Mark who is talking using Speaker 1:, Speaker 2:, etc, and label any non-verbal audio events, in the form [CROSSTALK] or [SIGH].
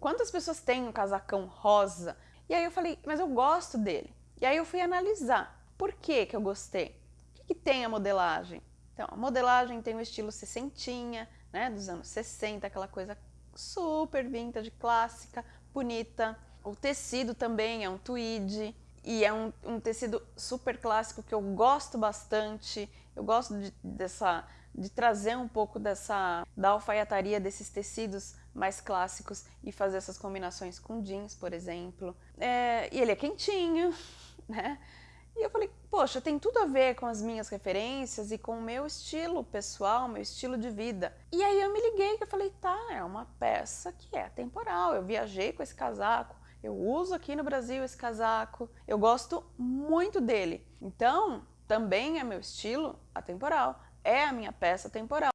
Speaker 1: quantas pessoas têm um casacão rosa? E aí eu falei, mas eu gosto dele. E aí eu fui analisar, por que que eu gostei? O que, que tem a modelagem? Então, a modelagem tem o estilo sessentinha, né, dos anos 60, aquela coisa super vintage, clássica, bonita. O tecido também é um tweed e é um, um tecido super clássico que eu gosto bastante. Eu gosto de, dessa, de trazer um pouco dessa da alfaiataria desses tecidos mais clássicos e fazer essas combinações com jeans, por exemplo. É, e ele é quentinho, [LAUGHS] né? E eu falei, poxa, tem tudo a ver com as minhas referências e com o meu estilo pessoal, meu estilo de vida. E aí eu me liguei que eu falei, tá, é uma peça que é temporal. Eu viajei com esse casaco, eu uso aqui no Brasil esse casaco, eu gosto muito dele. Então, também é meu estilo atemporal, é a minha peça temporal.